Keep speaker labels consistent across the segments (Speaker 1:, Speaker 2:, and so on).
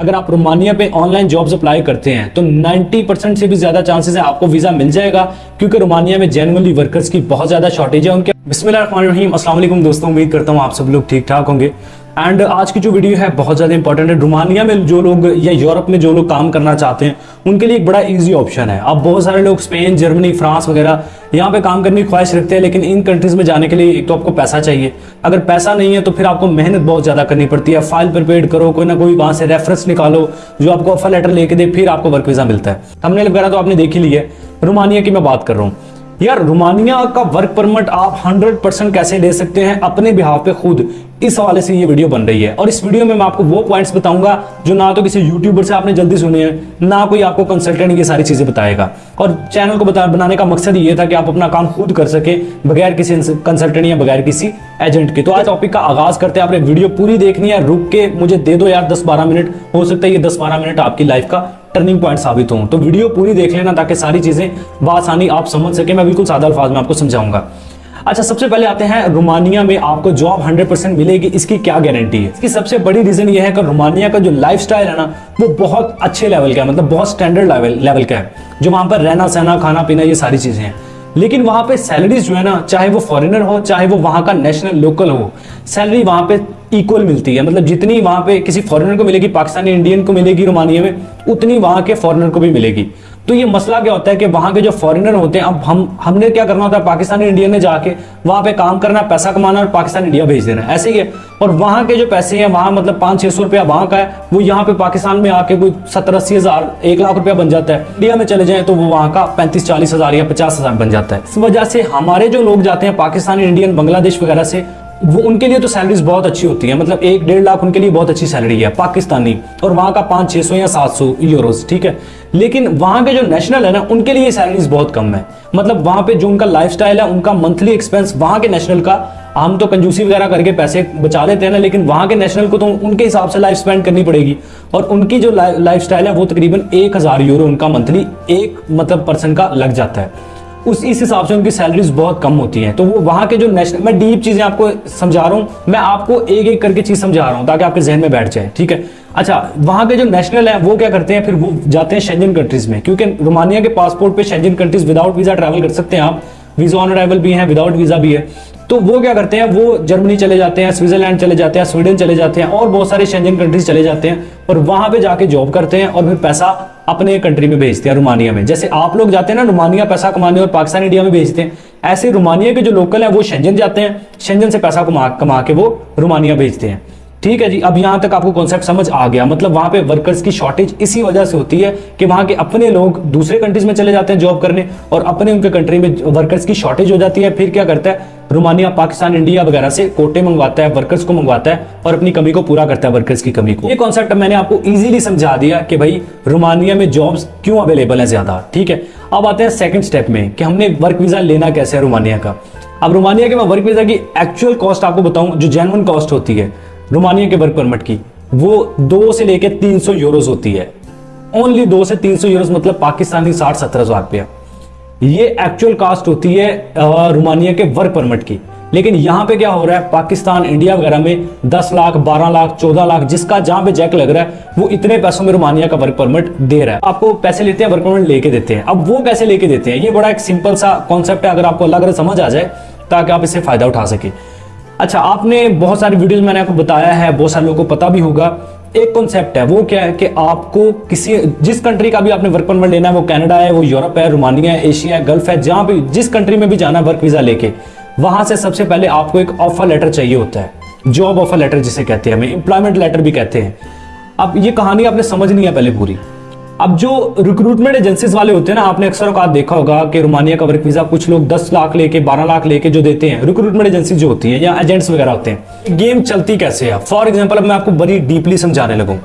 Speaker 1: اگر آپ رومانیہ پہ آن لائن جابز اپلائی کرتے ہیں تو نائنٹی پرسنٹ سے بھی زیادہ چانسز ہیں آپ کو ویزا مل جائے گا، کیونکہ رومانیہ میں جینولی ورکرز کی بہت زیادہ شارٹیج ہے ان کے۔ بسم اللہ الرحمن الرحیم، السلام علیکم دوستوں، امید کرتا ہوں آپ سب لوگ ٹھیک ٹھاک ہوں گے۔ اینڈ آج کی جو ویڈیو ہے بہت زیادہ امپورٹنٹ ہے۔ رومانیہ میں جو لوگ یا یورپ میں جو لوگ کام کرنا چاہتے ہیں ان کے لیے ایک بڑا ایزی آپشن ہے۔ اب بہت سارے لوگ اسپین جرمنی فرانس وغیرہ یہاں پہ کام کرنے کی خواہش رکھتے ہیں، لیکن ان کنٹریز میں جانے کے لیے ایک تو آپ کو پیسہ چاہیے۔ اگر پیسہ نہیں ہے تو پھر آپ کو محنت بہت زیادہ کرنی پڑتی ہے۔ فائل پریپیئر کرو، کوئی نہ کوئی وہاں سے ریفرنس نکالو، جو آپ کو آفر لیٹر لے کے دے، پھر آپ کو ورک ویزا ملتا ہے۔ ہم نے وغیرہ تو آپ نے دیکھ ہی لی ہے۔ رومانیہ کی میں بات کر رہا ہوں۔ یار رومانیہ کا ورک پرمٹ آپ ہنڈریڈ پرسنٹ کیسے لے سکتے ہیں اپنے بہاف پہ خود؟ اس حوالے سے یہ ویڈیو بن رہی ہے اور اس ویڈیو میں میں آپ کو وہ پوائنٹس بتاؤں گا جو نہ تو کسی یوٹیوبر سے آپ نے جلدی سنے ہیں، نہ کوئی آپ کو کنسلٹنٹ یہ ساری چیزیں بتائے گا۔ اور چینل کو بنانے کا مقصد یہ تھا کہ آپ اپنا کام خود کر سکیں بغیر کسی کنسلٹنٹ یا بغیر کسی ایجنٹ کے۔ تو آج ٹاپک کا آغاز کرتے ہیں، آپ نے ویڈیو پوری دیکھنی ہے، رک کے مجھے دے دو یار، دس بارہ منٹ، ہو سکتا ہے یہ دس بارہ منٹ آپ کی لائف کا ٹرننگ پوائنٹ ثابت ہوں تو ویڈیو پوری دیکھ لینا تاکہ ساری چیزیں بآسانی آپ سمجھ سکیں میں بالکل سادہ الفاظ میں آپ کو سمجھاؤں گا اچھا سب سے پہلے آتے ہیں رومانیہ میں آپ کو جاب ہنڈریڈ پرسینٹ ملے گی اس کی کیا گارنٹی ہے اس کی سب سے بڑی ریزن یہ ہے کہ رومانیہ کا جو لائف سٹائل ہے نا وہ بہت اچھے لیول کا ہے مطلب بہت سٹینڈرڈ لیول کا ہے جو وہاں پر رہنا سہنا کھانا پینا یہ ساری چیزیں ہیں لیکن وہاں پہ سیلریز جو ہے نا چاہے وہ فورینر ہو چاہے وہ وہاں کا نیشنل لوکل ہو سیلری وہاں پہ ایکول ملتی ہے۔ مطلب جتنی وہاں پہ کسی فورینر کو ملے گی، پاکستانی انڈین کو ملے گی، رومانیہ میں، اتنی وہاں کے فورینر کو بھی ملے گی۔ تو یہ مسئلہ کیا ہوتا ہے کہ وہاں کے جو فورینر ہوتے ہیں، اب ہم ہم نے کیا کرنا ہوتا ہے؟ پاکستانی انڈیا نے جا کے وہاں پہ کام کرنا، پیسہ کمانا اور پاکستان انڈیا بھیج دینا۔ ایسے ہی ہے۔ اور وہاں کے جو پیسے ہیں، وہاں مطلب پانچ چھ سو روپیہ وہاں کا ہے، وہ یہاں پہ پاکستان میں آ کے کوئی ستر اسی ہزار، ایک لاکھ روپیہ بن جاتا ہے۔ انڈیا میں چلے جائیں تو وہ وہاں کا پینتیس چالیس ہزار یا پچاس ہزار بن جاتا ہے۔ اس وجہ سے ہمارے جو لوگ جاتے ہیں، پاکستانی انڈین بنگلہ دیش وغیرہ سے وہ ان کے لیے تو سیلریز بہت اچھی ہوتی ہیں مطلب ایک ڈیڑھ لاکھ ان کے لیے بہت اچھی سیلری ہے، پاکستانی، اور وہاں کا پانچ چھ سو یا سات سو یوروز، ٹھیک ہے؟ لیکن وہاں کے جو نیشنل ہے نا، ان کے لیے سیلریز بہت کم ہے مطلب وہاں پہ جو ان کا لائف سٹائل ہے، ان کا منتھلی ایکسپینس وہاں کے نیشنل کا، ہم تو کنجوسی وغیرہ کر کے پیسے بچا لیتے ہیں نا، لیکن وہاں کے نیشنل کو تو ان کے حساب سے لائف سپینڈ کرنی پڑے گی۔ اور ان کی جو لائف سٹائل ہے، وہ تقریباً ایک ہزار یورو ان کا منتھلی ایک مطلب پرسن کا لگ جاتا ہے۔ اس اس حساب سے ان کی سیلریز بہت کم ہوتی ہیں۔ تو وہ وہاں کے جو نیشنل میں ڈیپ چیزیں آپ کو سمجھا رہا ہوں۔ میں آپ کو ایک ایک کر کے چیز سمجھا رہا ہوں تاکہ آپ کے ذہن میں بیٹھ جائے، ٹھیک ہے؟ اچھا وہاں کے جو نیشنل ہیں، وہ کیا کرتے ہیں؟ پھر وہ جاتے ہیں شینجن کنٹریز میں۔ کیونکہ رومانیہ کے پاسپورٹ پہ Schengen countries without visa travel کر سکتے ہیں آپ۔ ویزا آن ارائیول بھی ہیں وداؤٹ ویزا بھی ہے۔ تو وہ کیا کرتے ہیں؟ وہ جرمنی چلے جاتے ہیں سوئٹزرلینڈ چلے جاتے ہیں سویڈن چلے جاتے ہیں اور بہت سارے شینجن کنٹریز چلے جاتے ہیں۔ اور وہاں پہ جا کے جاب کرتے ہیں اور پھر پیسہ اپنے کنٹری میں بھیجتے ہیں، رومانیہ میں۔ جیسے آپ لوگ جاتے ہیں نا، رومانیہ پیسہ کمانے اور پاکستان، انڈیا میں بھیجتے ہیں۔ ایسے رومانیہ کے جو لوکل ہیں، وہ شینجن جاتے ہیں۔ شینجن سے پیسہ کما کے وہ رومانیہ بھیجتے ہیں۔ ٹھیک ہے جی اب یہاں تک آپ کو کانسیپٹ سمجھ آ گیا۔ مطلب وہاں پہ ورکرز کی شارٹیج اسی وجہ سے ہوتی ہے کہ وہاں کے اپنے لوگ دوسرے کنٹریز میں چلے جاتے ہیں جاب کرنے اور اپنے ان کے کنٹری میں ورکرز کی شارٹیج ہو جاتی ہے۔ پھر کیا کرتا ہے؟ رومانیہ، پاکستان، انڈیا وغیرہ سے کوٹے منگواتا ہے ورکرز کو منگواتا ہے اور اپنی کمی کو پورا کرتا ہے ورکرز کی کمی کو۔ یہ کانسیپٹ میں نے آپ کو ایزیلی سمجھا دیا کہ بھائی رومانیہ میں جابز کیوں اویلیبل ہیں زیادہ؟ ٹھیک ہے، اب آتے ہیں سیکنڈ سٹیپ میں کہ ہم نے ورک ویزا لینا کیسے ہے رومانیہ کا۔ اب رومانیہ کے میں ورک ویزا کی ایکچوئل کاسٹ آپ کو بتاؤں، جو جینون کاسٹ ہوتی ہے، رومانیہ کے ورک پرمٹ کی، وہ دو سے لے کے تین سو یوروز ہوتی ہے۔ اونلی دو سے تین سو یوروز مطلب پاکستانی ساٹھ ستر ہزار روپیہ۔ یہ ایکچوئل کاسٹ ہوتی ہے رومانیہ کے ورک پرمٹ کی۔ لیکن یہاں پہ کیا ہو رہا ہے؟ پاکستان، انڈیا وغیرہ میں دس لاکھ، بارہ لاکھ، چودہ لاکھ، جس کا جہاں پہ جیک لگ رہا ہے، وہ اتنے پیسوں میں رومانیہ کا ورک پرمٹ دے رہا ہے۔ آپ کو پیسے لیتے ہیں ورک پرمٹ لے کے دیتے ہیں۔ اب وہ کیسے لے کے دیتے ہیں۔ یہ بڑا ایک سمپل سا کانسیپٹ ہے۔ اگر آپ کو اللہ کرے سمجھ آ جائے، تاکہ آپ اس سے فائدہ اٹھا سکیں۔ اچھا آپ نے بہت ساری ویڈیوز میں نے آپ کو بتایا ہے، بہت سارے لوگوں کو پتا بھی ہوگا۔ ایک کنسپٹ ہے، وہ کیا ہے کہ آپ کو کسی، جس کنٹری کا بھی آپ نے ورک پرمٹ لینا ہے، وہ کینیڈا ہے، وہ یورپ ہے رومانیہ ہے، ایشیا ہے، گلف ہے، جہاں بھی، جس کنٹری میں بھی جانا ہے ورک ویزا لے کے، وہاں سے سب سے پہلے آپ کو ایک آفر لیٹر چاہیے ہوتا ہے جاب آفر لیٹر جسے کہتے ہیں ہمیں امپلائمنٹ لیٹر بھی کہتے ہیں۔ اب یہ کہانی آپ نے سمجھنی ہے پہلے پوری۔ اب جو ریکروٹمنٹ ایجنسیز والے ہوتے ہیں نا، آپ نے اکثر اوقات دیکھا ہوگا کہ رومانیہ کا ورک ویزا کچھ لوگ دس لاکھ لے کے، بارہ لاکھ لے کے جو دیتے ہیں ریکروٹمنٹ ایجنسی جو ہوتی ہیں یا ایجنٹس وغیرہ ہوتے ہیں گیم چلتی کیسے ہے؟ فار ایگزامپل اب میں آپ کو بڑی ڈیپلی سمجھانے لگوں۔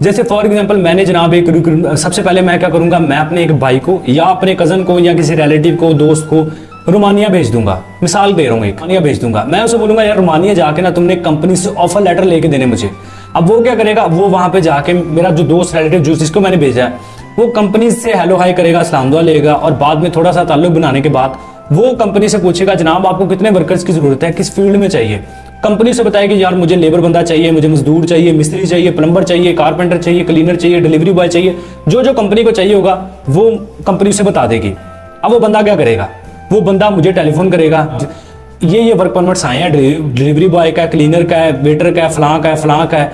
Speaker 1: جیسے فار ایگزامپل میں نے جناب ایک سب سے پہلے میں کیا کروں گا، میں اپنے ایک بھائی کو یا اپنے کزن کو یا کسی ریلیٹیو کو، دوست کو رومانیہ بھیج دوں گا۔ مثال دے رہا ہوں ایک، رومانیہ بھیج دوں گا۔ میں اسے بولوں گا، یار، رومانیہ جا کے نا، تم نے کمپنی سے آفر لیٹر لے کے دینے مجھے۔ اب وہ کیا کرے گا؟ وہ وہاں پہ جا کے میرا جو دوست ریلیٹو جو جس کو میں نے بھیجا ہے، وہ کمپنی سے ہیلو ہائی کرے گا اسلام دعا لے گا اور بعد میں تھوڑا سا تعلق بنانے کے بعد وہ کمپنی سے پوچھے گا، جناب آپ کو کتنے ورکرز کی ضرورت ہے؟ کس فیلڈ میں چاہیے؟ کمپنی سے بتائے کہ یار مجھے لیبر بندہ چاہیے، مجھے مزدور چاہیے، مستری چاہیے پلمبر چاہیے کارپینٹر چاہیے کلینر چاہیے ڈلیوری بوائے چاہیے، جو جو کمپنی کو چاہیے ہوگا، وہ کمپنی سے بتا دے گی۔ اب وہ بندہ کیا کرے گا؟ وہ بندہ مجھے ٹیلی فون کرے گا۔ یہ یہ ورک پرمٹس آئے ہیں. ڈلیوری بوائے کا ہے کلینر کا ہے ویٹر کا ہے، فلاں کا ہے، فلاں کا ہے.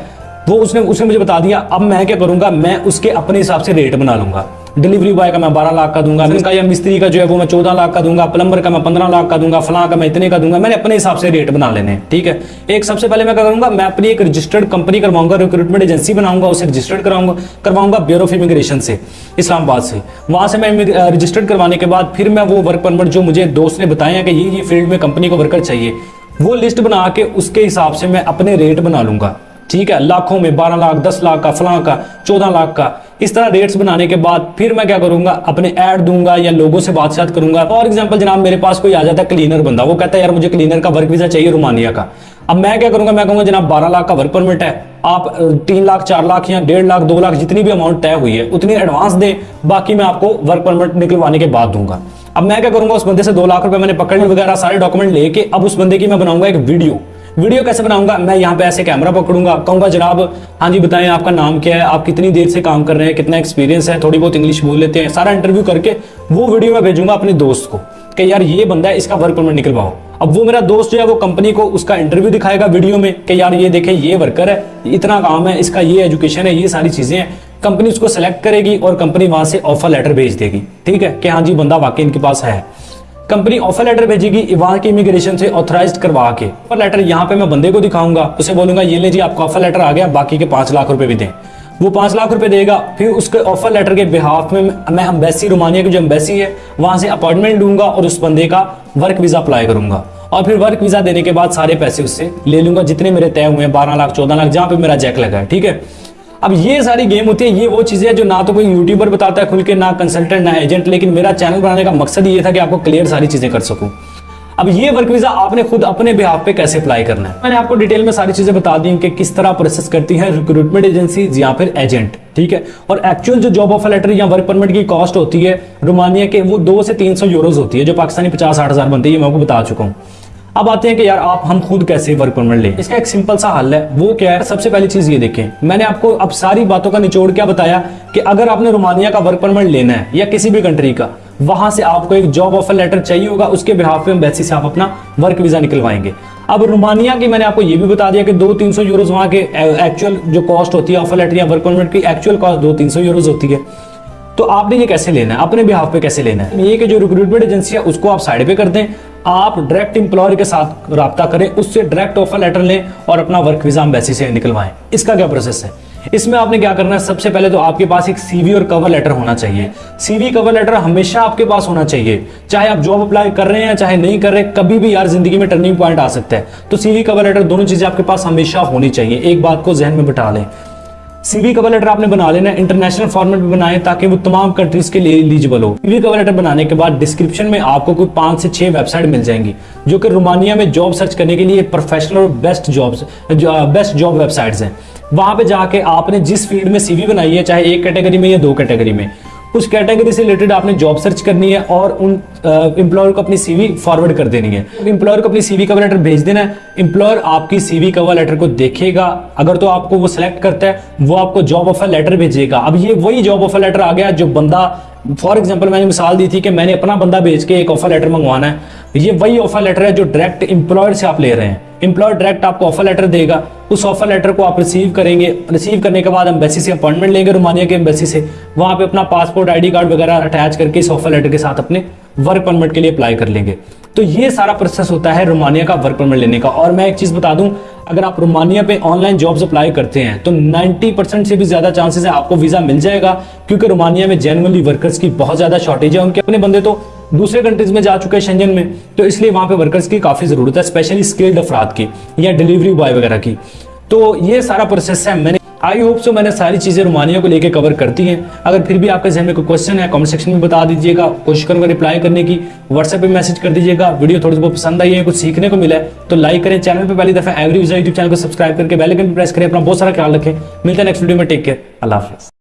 Speaker 1: وہ اس نے اس نے مجھے بتا دیا، اب میں کیا کروں گا؟ میں اس کے اپنے حساب سے ریٹ بنا لوں گا. ڈیلیوری بوائے کا میں بارہ لاکھ کا دوں گا ان کا یا مستری کا جو ہے وہ میں چودہ لاکھ کا دوں گا پلمبر کا میں پندرہ لاکھ کا دوں گا فلاں کا میں اتنے کا دوں گا میں نے اپنے حساب سے ریٹ بنا لینے ٹھیک ہے ایک سب سے پہلے میں کیا کروں گا میں اپنی ایک رجسٹرڈ کمپنی کرواؤں گا ریکروٹمنٹ ایجنسی بناؤں گا اسے رجسٹرڈ کراؤں گا کرواؤں گا بیورو آف امیگریشن سے اسلام آباد سے وہاں سے میں رجسٹرڈ کروانے کے بعد پھر میں وہ ورک پرمٹ جو مجھے دوست نے بتایا کہ یہ یہ فیلڈ میں کمپنی کو ورکر چاہیے وہ لسٹ بنا کے اس کے حساب سے میں اپنے ریٹ بنا لوں گا ٹھیک ہے لاکھوں میں بارہ لاکھ دس لاکھ کا فلاں کا چودہ لاکھ کا اس طرح ریٹس بنانے کے بعد پھر میں کیا کروں گا؟ اپنے ایڈ دوں گا یا لوگوں سے بات چیت کروں گا۔ فار ایگزامپل جناب، میرے پاس کوئی آ جاتا ہے کلینر بندہ، وہ کہتا ہے، یار، مجھے کلینر کا ورک ویزا چاہیے رومانیہ کا۔ اب میں کیا کروں گا؟ میں کہوں گا، جناب، بارہ لاکھ کا ورک پرمٹ ہے۔ آپ تین لاکھ، چار لاکھ یا ڈیڑھ لاکھ، دو لاکھ جتنی بھی اماؤنٹ طے ہوئی ہے، اتنی ایڈوانس دیں۔ باقی میں آپ کو ورک پرمٹ نکلوانے کے بعد دوں گا۔ اب میں کیا کروں گا؟ اس بندے سے دو لاکھ روپے میں نے پکڑ وغیرہ، سارے ڈاکومنٹ لے کے اب اس بندے کی میں بناؤں گا ایک ویڈیو ویڈیو کیسے بناؤں گا؟ میں یہاں پہ ایسے کیمرہ پکڑوں گا۔ کہوں گا، جناب ہاں جی بتائیں، آپ کا نام کیا ہے؟ آپ کتنی دیر سے کام کر رہے ہیں؟ کتنا ایکسپیرینس ہے؟ تھوڑی بہت انگلش بول لیتے ہیں۔ سارا انٹرویو کر کے وہ ویڈیو میں بھیجوں گا اپنے دوست کو کہ یار یہ بندہ ہے، اس کا ورک پرمٹ نکلواؤ۔ اب وہ میرا دوست جو ہے، وہ کمپنی کو اس کا انٹرویو دکھائے گا ویڈیو میں کہ یار یہ دیکھیں، یہ ورکر ہے اتنا کام ہے، اس کا یہ ایجوکیشن ہے، یہ ساری چیزیں ہیں۔ کمپنی اس کو سلیکٹ کرے گی اور کمپنی وہاں سے آفر لیٹر بھیج دے گی۔ ٹھیک ہے کہ ہاں جی بندہ واقعی ان کے پاس ہے۔ کمپنی آفر لیٹر بھیجے گی ایوان کی امیگریشن سے آتھرائز کروا کے۔ آفر لیٹر یہاں پہ میں بندے کو دکھاؤں گا، اسے بولوں گا، یہ لے جی آپ کا آفر لیٹر آ گیا، باقی کے پانچ لاکھ روپے بھی دیں۔ وہ پانچ لاکھ روپے دے گا، پھر اس کے آفر لیٹر کے بحاف میں میں امبیسی رومانیہ کی جو امبیسی ہے، وہاں سے اپوائنٹمنٹ لوں گا اور اس بندے کا ورک ویزا اپلائی کروں گا۔ اور پھر ورک ویزا دینے کے بعد سارے پیسے اس سے لے لوں گا، جتنے میرے طے ہوئے ہیں، بارہ لاکھ، چودہ لاکھ، جہاں پہ میرا جیک لگا ہے، ٹھیک ہے؟ اب یہ ساری گیم ہوتی ہے، یہ وہ چیزیں جو نہ تو کوئی یوٹیوبر بتاتا ہے کھل کے، نہ کنسلٹنٹ نہ ایجنٹ لیکن میرا چینل بنانے کا مقصد یہ تھا کہ آپ کو کلیئر ساری چیزیں کر سکوں۔ اب یہ ورک ویزا آپ نے خود اپنے بہاف پہ کیسے اپلائی کرنا ہے؟ میں نے آپ کو ڈیٹیل میں ساری چیزیں بتا دی کہ کس طرح پروسیس کرتی ہے ریکروٹمنٹ ایجنسیز یا پھر ایجنٹ ٹھیک ہے؟ اور ایکچوئل جو جاب آفر لیٹر یا ورک پرمٹ کی کاسٹ ہوتی ہے، رومانیہ کے وہ دو سے تین سو یوروز ہوتی ہے، جو پاکستانی پچاس آٹھ ہزار بنتی ہے میں آپ کو بتا چکا ہوں۔ اب آتے ہیں کہ یار آپ ہم خود کیسے ورک پرمنٹ لیں؟ اس کا ایک سمپل سا حل ہے۔ وہ کیا ہے؟ سب سے پہلی چیز یہ دیکھیں۔ میں نے آپ کو اب ساری باتوں کا نچوڑ کیا بتایا کہ اگر آپ نے رومانیہ کا ورک پرمٹ لینا ہے یا کسی بھی کنٹری کا، وہاں سے آپ کو ایک جاب آفر لیٹر چاہیے ہوگا۔ اس کے بہاف پہ امبیسی سے آپ اپنا ورک ویزا نکلوائیں گے۔ اب رومانیہ کی میں نے آپ کو یہ بھی بتا دیا کہ دو تین سو یوروز وہاں کے ایکچوئل جو کاسٹ ہوتی ہے آفر لیٹر یا ورک کی ایکچوئل کاسٹ دو تین سو یوروز ہوتی ہے۔ تو آپ نے یہ کیسے لینا ہے؟ اپنے بہاف پہ کیسے لینا ہے؟ یہ کہ جو ریکروٹمنٹ ایجنسی ہے، اس کو آپ سائڈ پہ کر دیں۔ آپ ڈائریکٹ امپلائر کے ساتھ رابطہ کریں، اس سے ڈائریکٹ آفر لیٹر لیں اور اپنا ورک ویزا امبیسی سے نکلوائیں۔ اس کا کیا پروسیس ہے؟ اس میں آپ نے کیا کرنا ہے؟ سب سے پہلے تو آپ کے پاس ایک سی وی اور کور لیٹر ہونا چاہیے۔ سی وی کور لیٹر ہمیشہ آپ کے پاس ہونا چاہیے۔ چاہے آپ جاب اپلائی کر رہے ہیں چاہے نہیں کر رہے، کبھی بھی یار زندگی میں ٹرننگ پوائنٹ آ سکتا ہے۔ تو سی وی کور لیٹر دونوں چیزیں آپ کے پاس ہمیشہ ہونی چاہیے۔ ایک بات کو ذہن میں بٹھا لیں۔ سی وی کور لیٹر آپ نے بنا لینا ہے انٹرنیشنل فارمیٹ میں بنائیں تاکہ وہ تمام کنٹریز کے لیے ایلیجیبل ہو سی وی کور لیٹر بنانے کے بعد ڈسکرپشن میں آپ کو کوئی پانچ سے چھ ویب سائٹ مل جائیں گی جو کہ رومانیہ میں جاب سرچ کرنے کے لیے پروفیشنل اور best jobs best job websites ہیں وہاں پہ جا کے آپ نے جس فیلڈ میں سی وی بنائی ہے چاہے ایک کیٹیگری میں یا دو کیٹیگری میں اس کیٹیگری سے ریلیٹڈ آپ نے جاب سرچ کرنی ہے اور ان امپلائر کو اپنی سی وی فارورڈ کر دینی ہے۔ امپلائر کو اپنی سی وی کور لیٹر بھیج دینا ہے۔ امپلائر آپ کی سی وی کور لیٹر کو دیکھے گا اگر تو آپ کو وہ سلیکٹ کرتا ہے، وہ آپ کو جاب آفر لیٹر بھیجے گا اب یہ وہی جاب آفر لیٹر آ گیا جو بندہ فار ایگزامپل میں نے مثال دی تھی کہ میں نے اپنا بندہ بھیج کے ایک آفر لیٹر منگوانا ہے۔ یہ وہی آفر لیٹر ہے جو ڈائریکٹ امپلائر سے آپ لے رہے ہیں۔ امپلائر ڈائریکٹ آپ کو آفر لیٹر دے گا۔ اس آفر لیٹر کو آپ ریسیو کریں گے۔ ریسیو کرنے کے بعد امبیسی سے اپوائنٹمنٹ لیں گے رومانیہ کے امبیسی سے۔ وہاں پہ اپنا پاسپورٹ آئی ڈی کارڈ وغیرہ اٹیچ کر کے اس آفر لیٹر کے ساتھ اپنے ورک پرمٹ کے لیے اپلائی کر لیں گے۔ تو یہ سارا پروسیس ہوتا ہے رومانیہ کا ورک پرمٹ لینے کا۔ اور میں ایک چیز بتا دوں، اگر آپ رومانیہ پہ آن لائن جابس اپلائی کرتے ہیں، تو نائنٹی پرسینٹ سے بھی زیادہ چانسز ہیں آپ کو ویزا مل جائے گا۔ کیونکہ رومانیہ میں جینولی ورکرز کی بہت زیادہ شارٹیج ہے ان کے اپنے بندے تو۔ دوسرے کنٹریز میں جا چکے ہیں شنجن میں، تو اس لیے وہاں پہ ورکرز کی کافی ضرورت ہے اسپیشلی اسکلڈ افراد کی، یا ڈیلیوری بوائے وغیرہ کی۔ تو یہ سارا پروسیس ہے۔ میں نے آئی ہوپ سو میں نے ساری چیزیں رومانیہ کو لے کے کور کرتی ہیں۔ اگر پھر بھی آپ کے ذہن میں کوئی کوشچن ہے کامنٹ سیکشن میں بتا دیجیے گا۔ کوشش کروں گا رپلائی کرنے کی۔ واٹس ایپ پہ میسج کر دیجیے گا۔ ویڈیو تھوڑی سی بہت پسند آئی ہے، کچھ سیکھنے کو ملا ہے، تو لائک کریں۔ چینل پہ پہلی دفعہ ایوری ویزا یوٹیوب چینل کو سبسکرائب کر کے بیل آئکن پہ پریس کریں۔ اپنا بہت سارا خیال رکھیں۔ ملتا ہے نیکسٹ ویڈیو میں۔ ٹیک کیئر اللہ حافظ۔